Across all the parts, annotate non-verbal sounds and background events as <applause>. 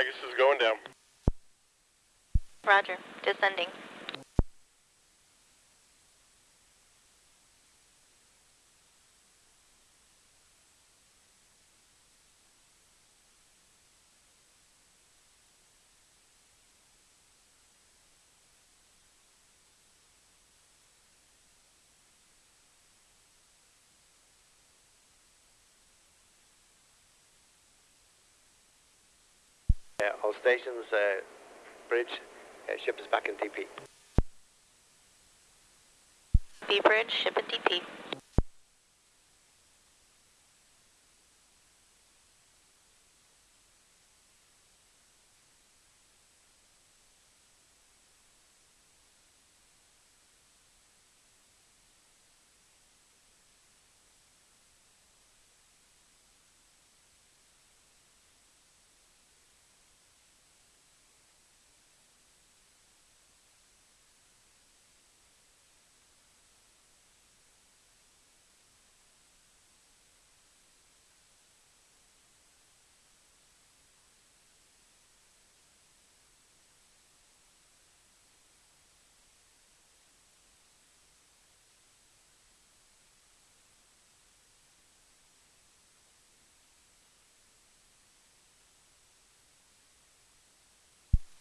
Is going down. Roger. Descending. All stations, uh, bridge, uh, ship is back in DP. B bridge, ship at DP.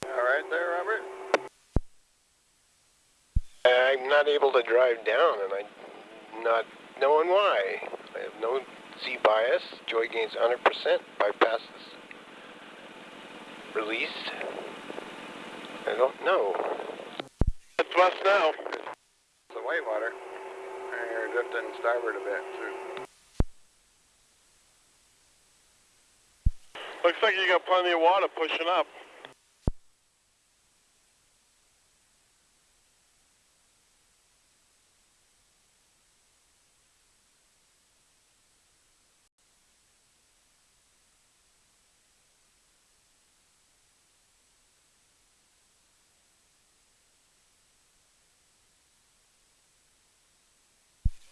All right there, Robert? I'm not able to drive down, and I'm not knowing why. I have no Z bias. Joy gains 100%. Bypasses released. I don't know. It's west now. It's the white water. And you're drifting starboard a bit. too. Looks like you got plenty of water pushing up.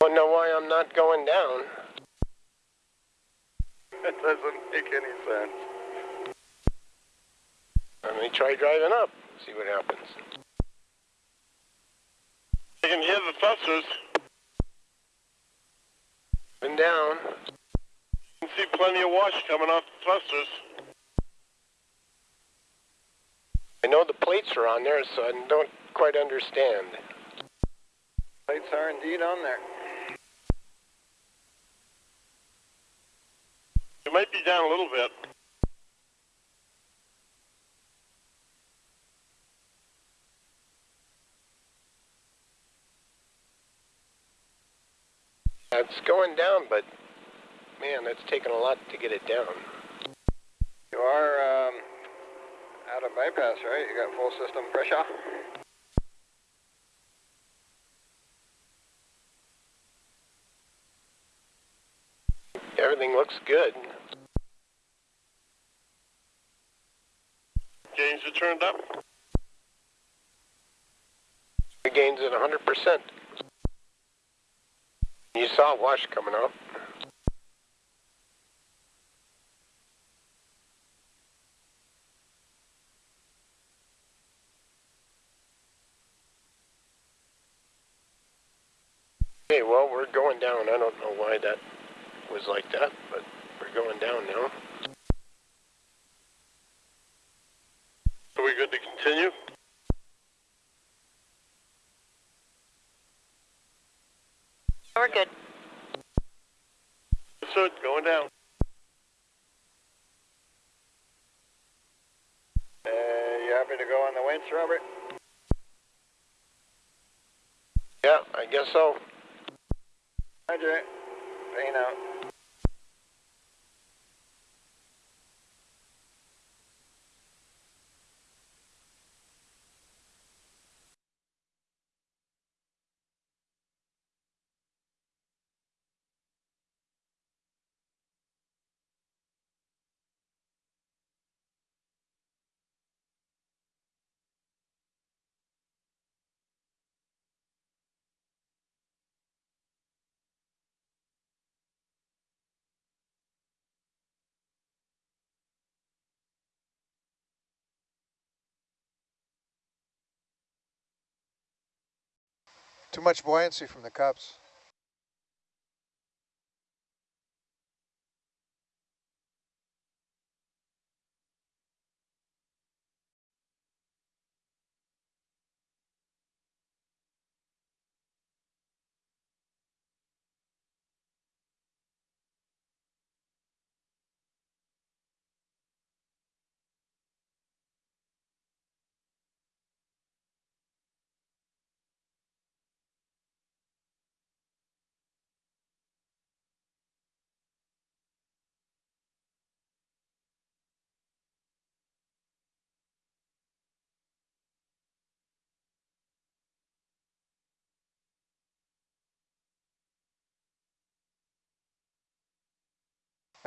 I don't know why I'm not going down. It doesn't make any sense. Let me try driving up. See what happens. I can hear the thrusters. Been down. You can see plenty of wash coming off the thrusters. I know the plates are on there, so I don't quite understand. Plates are indeed on there. You might be down a little bit. It's going down, but man, that's taken a lot to get it down. You are um, out of bypass, right? You got full system pressure? Everything looks good. Gains are turned up. The gains at 100%. You saw a wash coming up. Okay, well, we're going down. I don't know why that was like that, but we're going down now. Are we good to continue? We're good. So going down. Uh, you happy to go on the winch, Robert? Yeah, I guess so. Roger. Vane out. Too much buoyancy from the cups.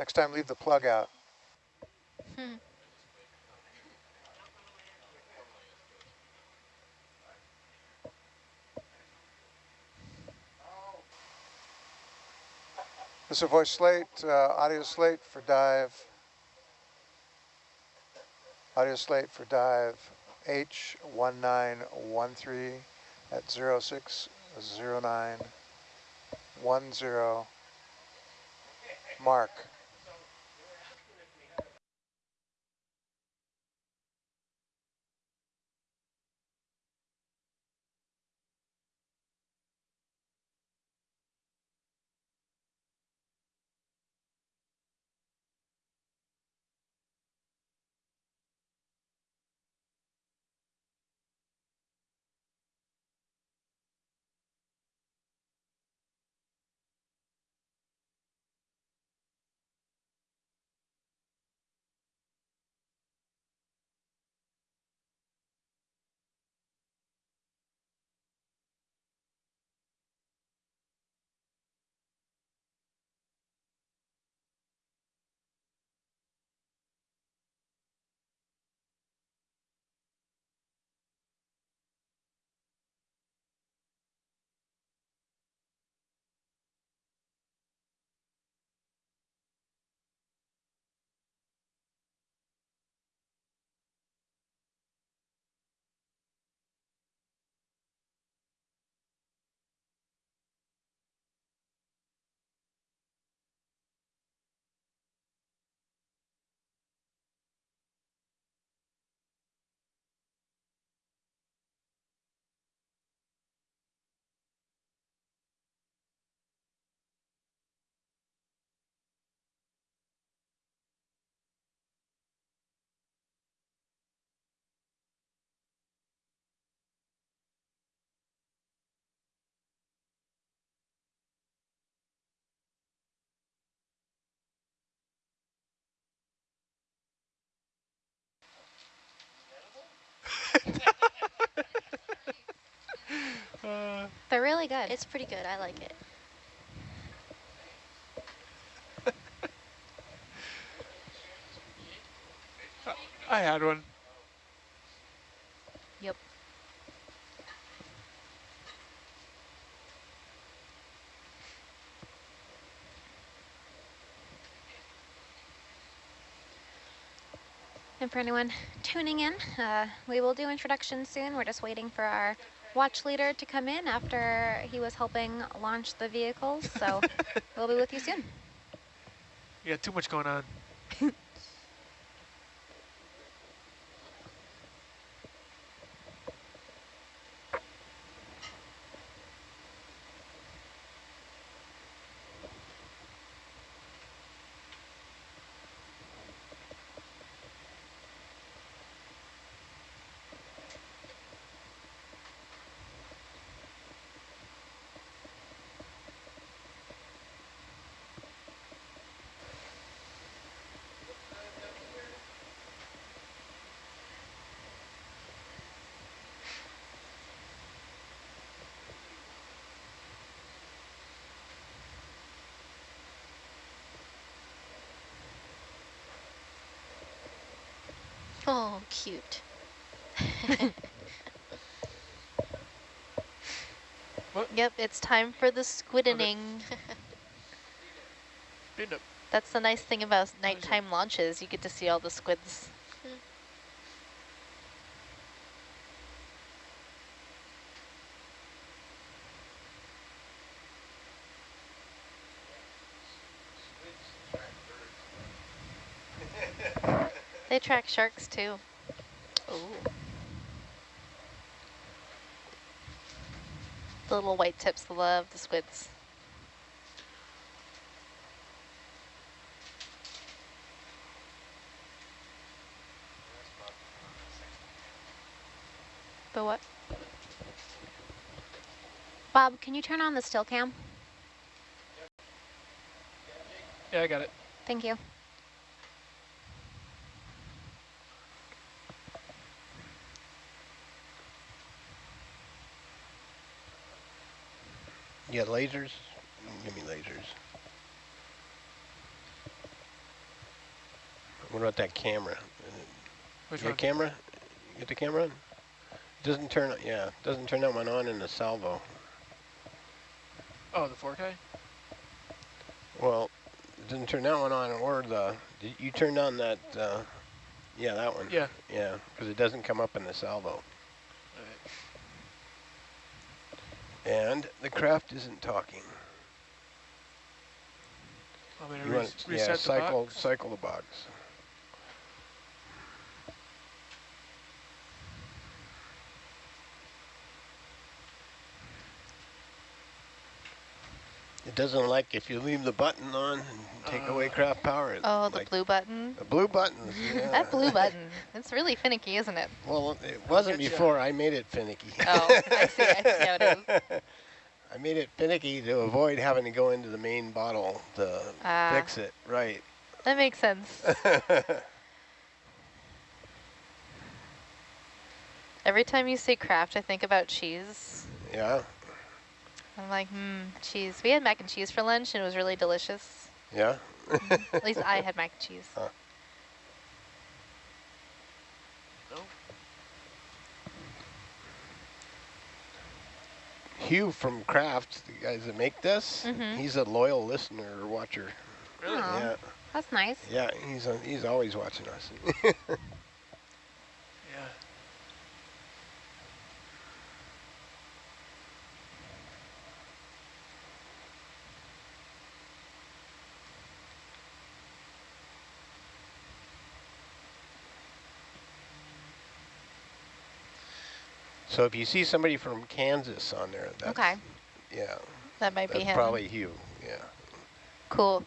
Next time, leave the plug out. This is a voice slate, uh, audio slate for dive. Audio slate for dive H1913 at 060910 mark. They're really good. It's pretty good. I like it. I had one. Yep. And for anyone tuning in, uh, we will do introductions soon. We're just waiting for our watch leader to come in after he was helping launch the vehicles. So <laughs> we'll be with you soon. Yeah, too much going on. Oh, cute. What? Yep, it's time for the squidening. Been up. That's the nice thing about nighttime launches. You get to see all the squids. Hmm. Track sharks too. Ooh. The little white tips love the squids. But what? Bob, can you turn on the still cam? Yeah, I got it. Thank you. Got lasers? Give me lasers. What about that camera? Which Your one? camera? You get the camera on? Doesn't turn, yeah, doesn't turn that one on in the salvo. Oh, the 4K? Well, it doesn't turn that one on or the, did you turned on that, uh, yeah, that one. Yeah. Yeah, because it doesn't come up in the salvo. And the Kraft isn't talking. Want me to You want, reset yeah, the cycle, box? cycle the box. It doesn't like if you leave the button on and take away Uh, Kraft power. it Oh, the like- blue button. The blue buttons, yeah. That blue button. It's really finicky, isn't it? Well, it wasn't Getcha. before I made it finicky. Oh, I see, I see how it is. <laughs> I made it finicky to avoid having to go into the main bottle to Ah. fix it, right. That makes sense. <laughs> Every time you say Kraft, I think about cheese. yeah, I'm like, hmm, cheese. We had mac and cheese for lunch, and it was really delicious. yeah. At least I <laughs> had mac and cheese. Huh. No? Hugh from Kraft, the guys that make this, Mhm. he's a loyal listener or watcher. Really? Aw. Yeah, That's nice. yeah, he's uh, he's always watching us. <laughs> Yeah. So if you see somebody from Kansas on there, that's, Okay. yeah, That might be him. probably Hugh. Yeah. Cool.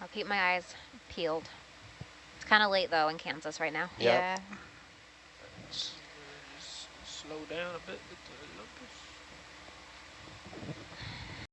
I'll keep my eyes peeled. It's kind of late though in Kansas right now. Yep. Yeah. S- s- slow down a bit with the lumpers.